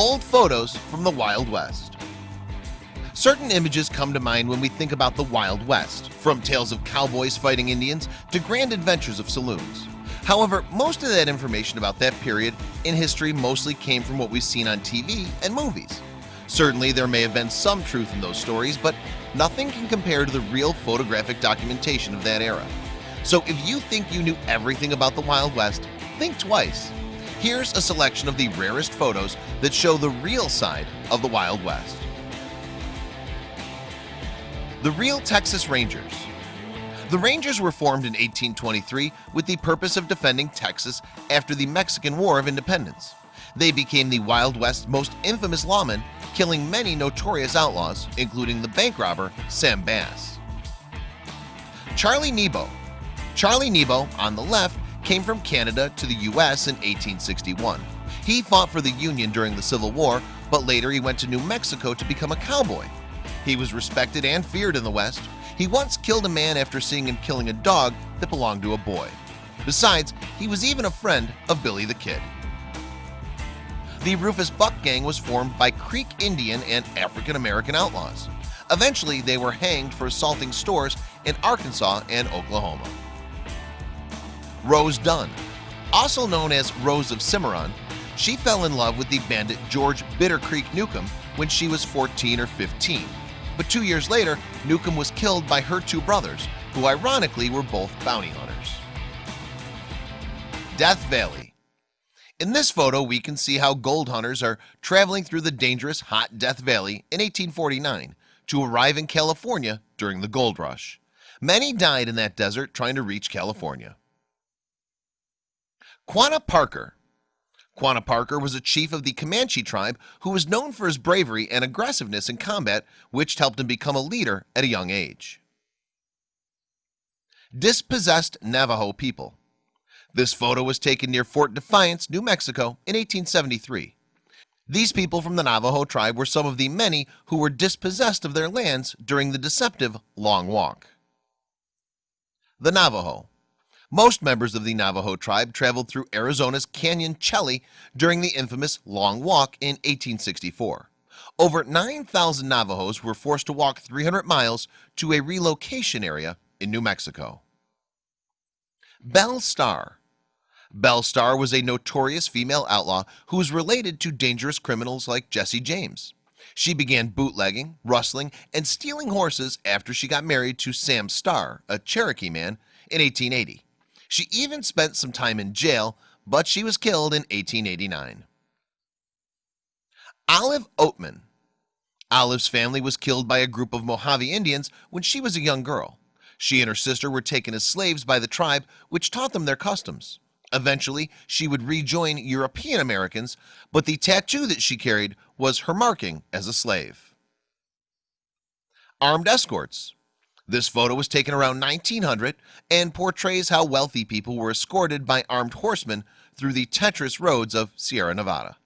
old photos from the Wild West. Certain images come to mind when we think about the Wild West from tales of cowboys fighting Indians to grand adventures of saloons. However, most of that information about that period in history mostly came from what we've seen on TV and movies. Certainly there may have been some truth in those stories But nothing can compare to the real photographic documentation of that era. So if you think you knew everything about the Wild West think twice Here's a selection of the rarest photos that show the real side of the Wild West. The real Texas Rangers. The Rangers were formed in 1823 with the purpose of defending Texas after the Mexican War of Independence. They became the Wild West most infamous lawmen killing many notorious outlaws including the bank robber Sam Bass. Charlie Nebo. Charlie Nebo on the left came from Canada to the US in 1861 He fought for the Union during the Civil War But later he went to New Mexico to become a cowboy. He was respected and feared in the West. He once killed a man after seeing him killing a dog that belonged to a boy. Besides he was even a friend of Billy the Kid. The Rufus Buck gang was formed by Creek Indian and African-American outlaws. Eventually they were hanged for assaulting stores in Arkansas and Oklahoma Rose Dunn. Also known as Rose of Cimarron she fell in love with the bandit George Bitter Creek Newcomb when she was 14 or 15 but two years later Newcomb was killed by her two brothers who ironically were both bounty hunters. Death Valley. In this photo we can see how gold hunters are traveling through the dangerous hot Death Valley in 1849 to arrive in California during the gold rush. Many died in that desert trying to reach California Quanah Parker. Quanah Parker was a chief of the Comanche tribe who was known for his bravery and aggressiveness in combat which helped him become a leader at a young age. Dispossessed Navajo people. This photo was taken near Fort Defiance, New Mexico in 1873 These people from the Navajo tribe were some of the many who were dispossessed of their lands during the deceptive Long Walk. The Navajo most members of the Navajo tribe traveled through Arizona's Canyon Chelly during the infamous Long Walk in 1864 over 9,000 Navajos were forced to walk 300 miles to a relocation area in New Mexico. Belle Starr Belle Starr was a notorious female outlaw who was related to dangerous criminals like Jesse James. She began bootlegging rustling and stealing horses after she got married to Sam Starr a Cherokee man in 1880 She even spent some time in jail but she was killed in 1889 Olive Oatman. Olive's family was killed by a group of Mojave Indians when she was a young girl. She and her sister were taken as slaves by the tribe which taught them their customs. Eventually she would rejoin European Americans But the tattoo that she carried was her marking as a slave. Armed escorts This photo was taken around 1900 and portrays how wealthy people were escorted by armed horsemen through the Tetris roads of Sierra Nevada.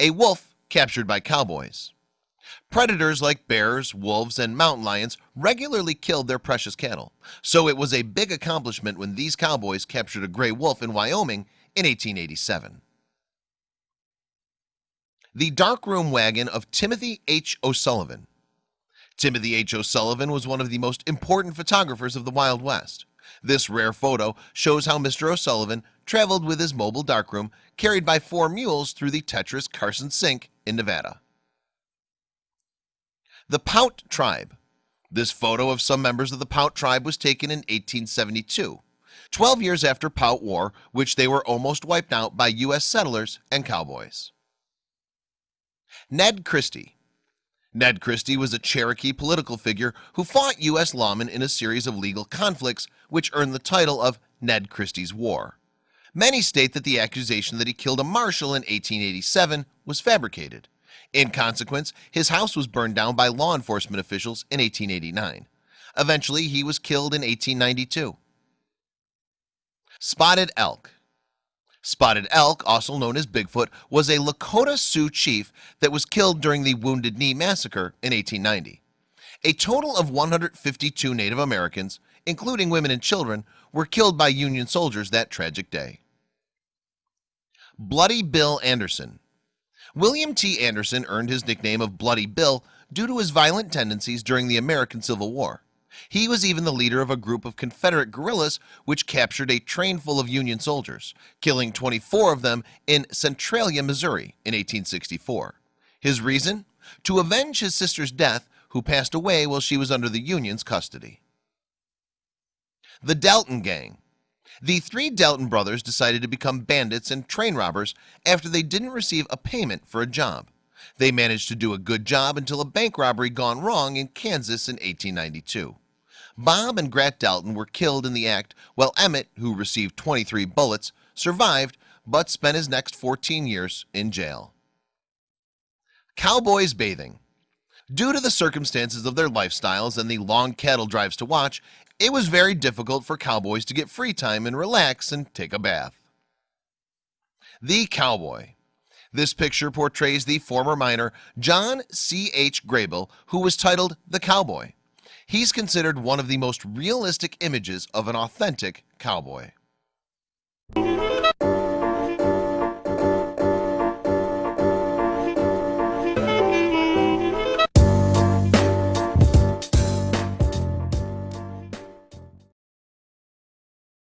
A wolf captured by cowboys. Predators like bears wolves and mountain lions regularly killed their precious cattle. So it was a big accomplishment when these cowboys captured a gray wolf in Wyoming in 1887 the darkroom wagon of Timothy H. O'Sullivan Timothy H. O'Sullivan was one of the most important photographers of the Wild West. This rare photo shows how mr. O'Sullivan traveled with his mobile darkroom carried by four mules through the Tetris Carson Sink in Nevada. The Paiute tribe. This photo of some members of the Paiute tribe was taken in 1872 12 years after Paiute War which they were almost wiped out by US settlers and cowboys. Ned Christie Ned Christie was a Cherokee political figure who fought US lawmen in a series of legal conflicts which earned the title of Ned Christie's War. Many state that the accusation that he killed a marshal in 1887 was fabricated. In consequence his house was burned down by law enforcement officials in 1889 eventually he was killed in 1892 spotted elk Spotted Elk also known as Bigfoot was a Lakota Sioux chief that was killed during the Wounded Knee massacre in 1890 a total of 152 Native Americans including women and children were killed by Union soldiers that tragic day. Bloody Bill Anderson. William T. Anderson earned his nickname of Bloody Bill due to his violent tendencies during the American Civil War he was even the leader of a group of Confederate guerrillas which captured a train full of Union soldiers killing 24 of them in Centralia, Missouri in 1864 his reason? To avenge his sister's death who passed away while she was under the Union's custody. The Dalton gang. The three Dalton brothers decided to become bandits and train robbers after they didn't receive a payment for a job. They managed to do a good job until a bank robbery gone wrong in Kansas in 1892 Bob and Grat Dalton were killed in the act while Emmett who received 23 bullets survived but spent his next 14 years in jail. Cowboys bathing. Due to the circumstances of their lifestyles and the long cattle drives to watch it was very difficult for cowboys to get free time and relax and take a bath. The cowboy. This picture portrays the former miner John C.H. Grabill who was titled the cowboy He's considered one of the most realistic images of an authentic cowboy